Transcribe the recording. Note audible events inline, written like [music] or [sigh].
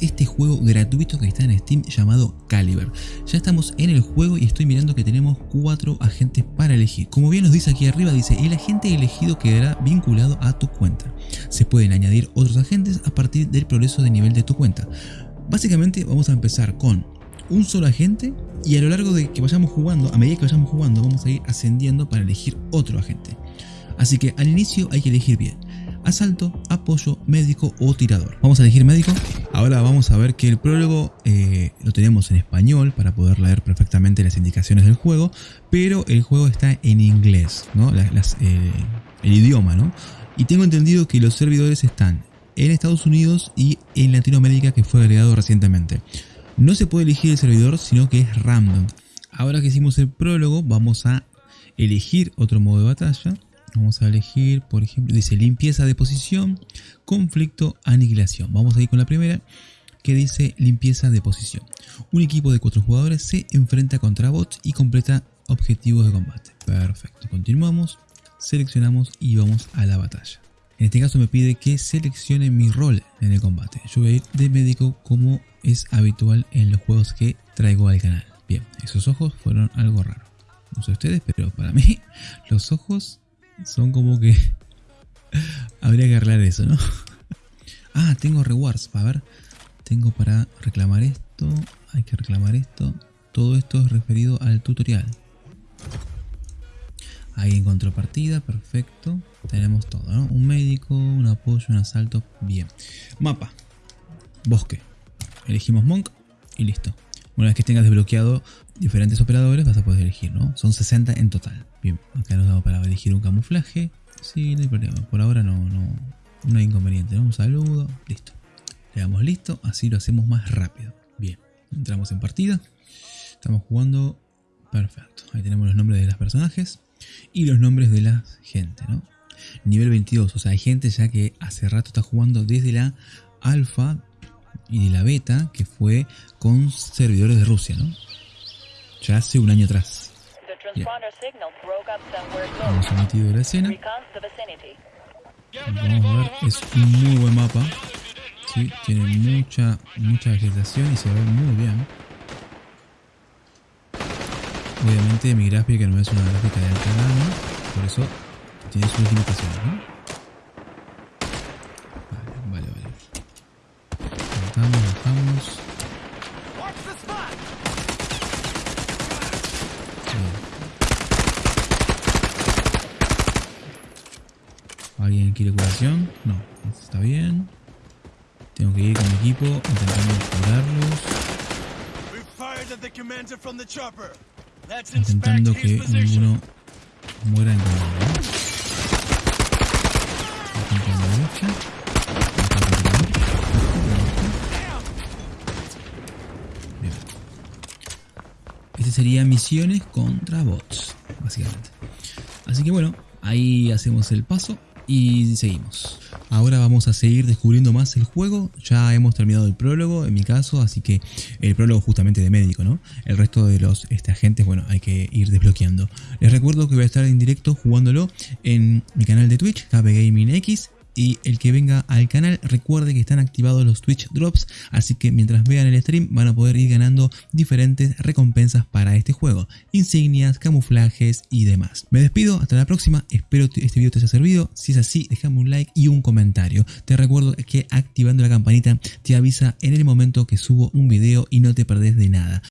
este juego gratuito que está en Steam llamado Caliber. Ya estamos en el juego y estoy mirando que tenemos cuatro agentes para elegir. Como bien nos dice aquí arriba, dice el agente elegido quedará vinculado a tu cuenta. Se pueden añadir otros agentes a partir del progreso de nivel de tu cuenta. Básicamente vamos a empezar con un solo agente y a lo largo de que vayamos jugando, a medida que vayamos jugando, vamos a ir ascendiendo para elegir otro agente. Así que al inicio hay que elegir bien. Asalto, apoyo, médico o tirador. Vamos a elegir médico. Ahora vamos a ver que el prólogo eh, lo tenemos en español para poder leer perfectamente las indicaciones del juego, pero el juego está en inglés. Eh, el idioma, ¿no? Y tengo entendido que los servidores están en Estados Unidos y en Latinoamérica que fue agregado recientemente. No se puede elegir el servidor, sino que es random. Ahora que hicimos el prólogo, vamos a elegir otro modo de batalla. Vamos a elegir, por ejemplo, dice limpieza de posición, conflicto, aniquilación. Vamos a ir con la primera, que dice limpieza de posición. Un equipo de cuatro jugadores se enfrenta contra bots y completa objetivos de combate. Perfecto, continuamos, seleccionamos y vamos a la batalla. En este caso me pide que seleccione mi rol en el combate. Yo voy a ir de médico como es habitual en los juegos que traigo al canal. Bien, esos ojos fueron algo raro. No sé ustedes, pero para mí [laughs] los ojos son como que... [laughs] Habría que arreglar eso, ¿no? [laughs] ah, tengo rewards. A ver, tengo para reclamar esto. Hay que reclamar esto. Todo esto es referido al tutorial. Ahí encontró partida, perfecto. Tenemos todo, ¿no? Un médico, un apoyo, un asalto. Bien. Mapa. Bosque. Elegimos Monk y listo. Una vez que tengas desbloqueado diferentes operadores vas a poder elegir, ¿no? Son 60 en total. Bien, acá nos damos para elegir un camuflaje. Sí, no hay problema. Por ahora no, no, no hay inconveniente. Un saludo, listo. Le damos listo, así lo hacemos más rápido. Bien, entramos en partida. Estamos jugando. Perfecto. Ahí tenemos los nombres de los personajes y los nombres de la gente, ¿no? Nivel 22, o sea, hay gente ya que hace rato está jugando desde la alfa y de la beta que fue con servidores de Rusia, ¿no? Ya hace un año atrás. Hemos emitido la escena. Vamos a ver, es un muy buen mapa. Sí, tiene mucha, mucha vegetación y se ve muy bien. Obviamente mi gráfica no es una gráfica de alta gama, por eso tiene sus limitaciones, ¿no? ¿Alguien quiere curación? No, está bien. Tengo que ir con mi equipo intentando curarlos intentando que ninguno muera en combate. Bien. Este sería misiones contra bots, básicamente. Así que bueno, ahí hacemos el paso y seguimos. Ahora vamos a seguir descubriendo más el juego. Ya hemos terminado el prólogo, en mi caso, así que el prólogo justamente de médico, ¿no? El resto de los este, agentes, bueno, hay que ir desbloqueando. Les recuerdo que voy a estar en directo jugándolo en mi canal de Twitch, KBGamingX y el que venga al canal recuerde que están activados los Twitch Drops, así que mientras vean el stream van a poder ir ganando diferentes recompensas para este juego, insignias, camuflajes y demás. Me despido, hasta la próxima, espero que este video te haya servido, si es así déjame un like y un comentario. Te recuerdo que activando la campanita te avisa en el momento que subo un video y no te perdés de nada.